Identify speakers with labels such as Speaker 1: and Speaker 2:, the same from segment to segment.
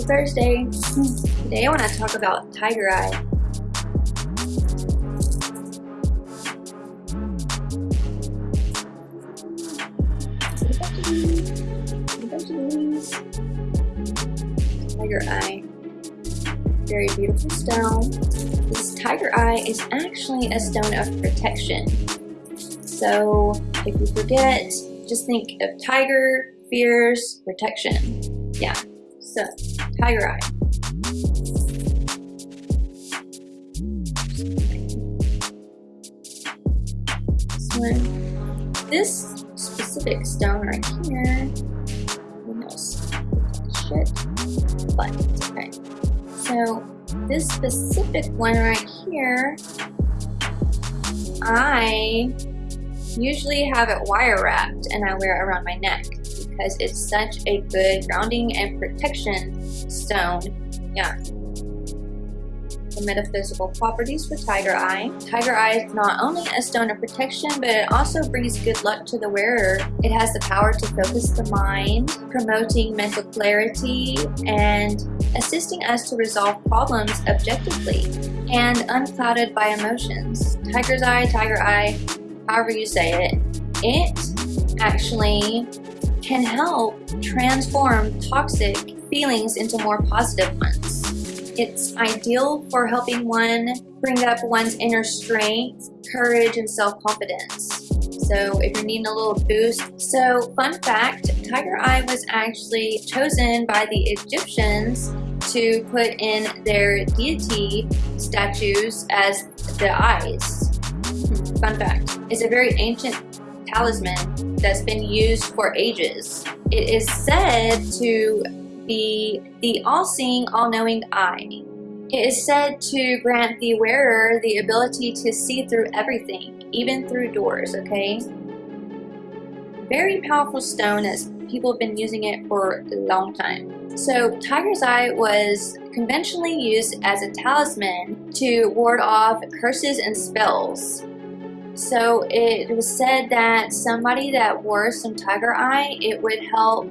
Speaker 1: Crystal Thursday. Today I want to talk about Tiger Eye. Tiger Eye. Very beautiful stone. This Tiger Eye is actually a stone of protection. So if you forget, just think of tiger, fears, protection. Yeah, so Tiger Eye. This one. This specific stone right here, almost shit, but okay. So this specific one right here, I usually have it wire wrapped and I wear it around my neck because it's such a good grounding and protection stone. Yeah. The metaphysical properties for Tiger Eye. Tiger Eye is not only a stone of protection, but it also brings good luck to the wearer. It has the power to focus the mind, promoting mental clarity, and assisting us to resolve problems objectively and unclouded by emotions. Tiger's Eye, Tiger Eye, however you say it, it actually can help transform toxic feelings into more positive ones. It's ideal for helping one bring up one's inner strength, courage, and self-confidence. So if you're needing a little boost. So fun fact, Tiger Eye was actually chosen by the Egyptians to put in their deity statues as the eyes. Hmm, fun fact, it's a very ancient talisman that's been used for ages. It is said to be the all-seeing, all-knowing eye. It is said to grant the wearer the ability to see through everything, even through doors, okay? Very powerful stone as people have been using it for a long time. So Tiger's Eye was conventionally used as a talisman to ward off curses and spells. So it was said that somebody that wore some tiger eye, it would help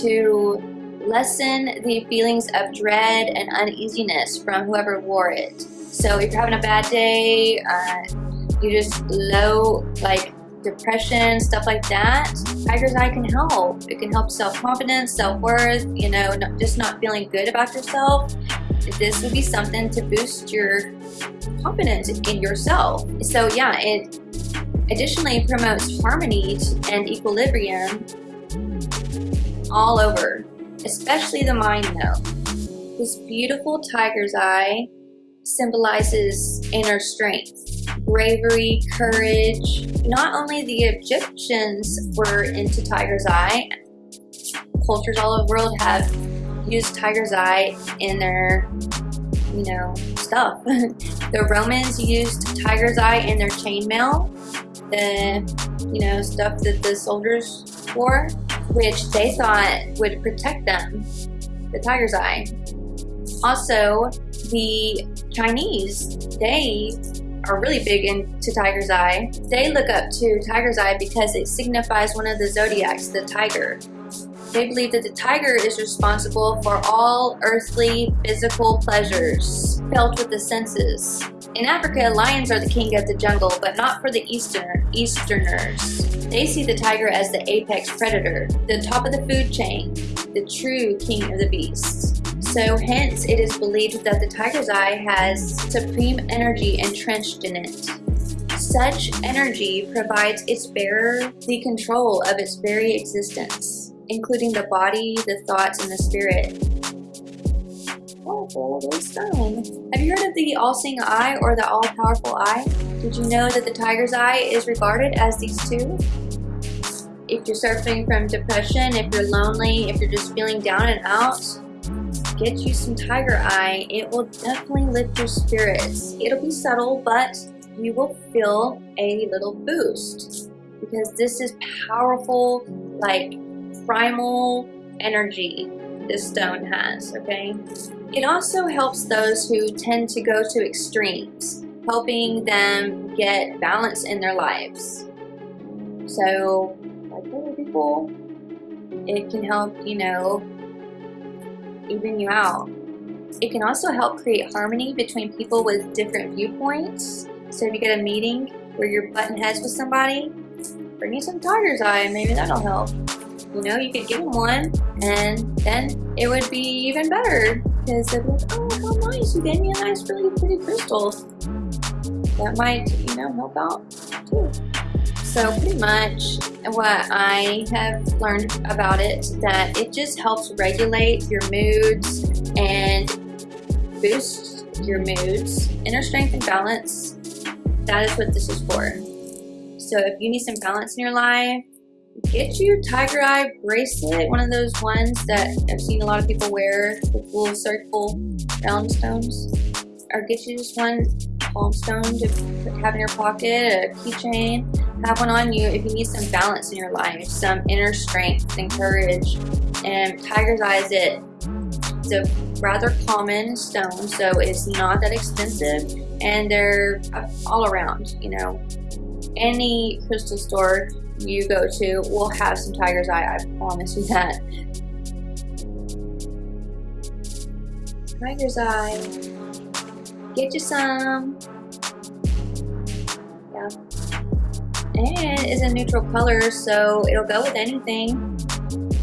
Speaker 1: to lessen the feelings of dread and uneasiness from whoever wore it. So if you're having a bad day, uh, you just low, like depression, stuff like that, Tiger's Eye can help. It can help self-confidence, self-worth, you know, not, just not feeling good about yourself. This would be something to boost your confidence in yourself. So yeah, it additionally promotes harmony and equilibrium all over, especially the mind though. This beautiful tiger's eye symbolizes inner strength, bravery, courage. Not only the Egyptians were into tiger's eye, cultures all over the world have used tiger's eye in their you know, stuff. the Romans used tiger's eye in their chainmail, the, you know, stuff that the soldiers wore, which they thought would protect them, the tiger's eye. Also, the Chinese, they are really big into tiger's eye. They look up to tiger's eye because it signifies one of the zodiacs, the tiger. They believe that the tiger is responsible for all earthly physical pleasures felt with the senses. In Africa, lions are the king of the jungle, but not for the Eastern Easterners. They see the tiger as the apex predator, the top of the food chain, the true king of the beasts. So hence, it is believed that the tiger's eye has supreme energy entrenched in it. Such energy provides its bearer the control of its very existence including the body, the thoughts, and the spirit. Powerful little stone. Have you heard of the all-seeing eye or the all-powerful eye? Did you know that the tiger's eye is regarded as these two? If you're suffering from depression, if you're lonely, if you're just feeling down and out, get you some tiger eye. It will definitely lift your spirits. It'll be subtle, but you will feel a little boost because this is powerful, like primal energy this stone has, okay? It also helps those who tend to go to extremes, helping them get balance in their lives. So, like other people, it can help, you know, even you out. It can also help create harmony between people with different viewpoints. So if you get a meeting where you're button heads with somebody, bring you some tiger's eye, maybe that'll help. You know, you could give them one, and then it would be even better because they'd be like, oh, how nice, you gave me a nice, really pretty crystal. That might, you know, help out too. So pretty much what I have learned about it that it just helps regulate your moods and boost your moods, inner strength and balance. That is what this is for. So if you need some balance in your life, get you tiger eye bracelet, one of those ones that I've seen a lot of people wear little circle round stones. Or get you just one palm stone to have in your pocket, a keychain, have one on you if you need some balance in your life, some inner strength and courage. And Tiger's Eye is it. It's a rather common stone, so it's not that expensive, and they're all around, you know. Any crystal store you go to will have some Tiger's Eye, I promise you that. Tiger's Eye. Get you some. Yeah. And it's a neutral color so it'll go with anything.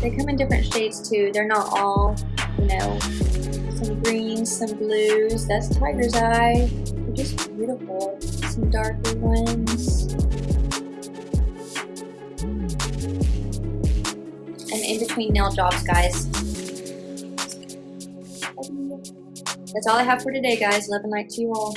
Speaker 1: They come in different shades too. They're not all you know some greens some blues. That's tiger's eye. They're just beautiful. Some darker ones in between nail jobs guys that's all I have for today guys love and light to you all.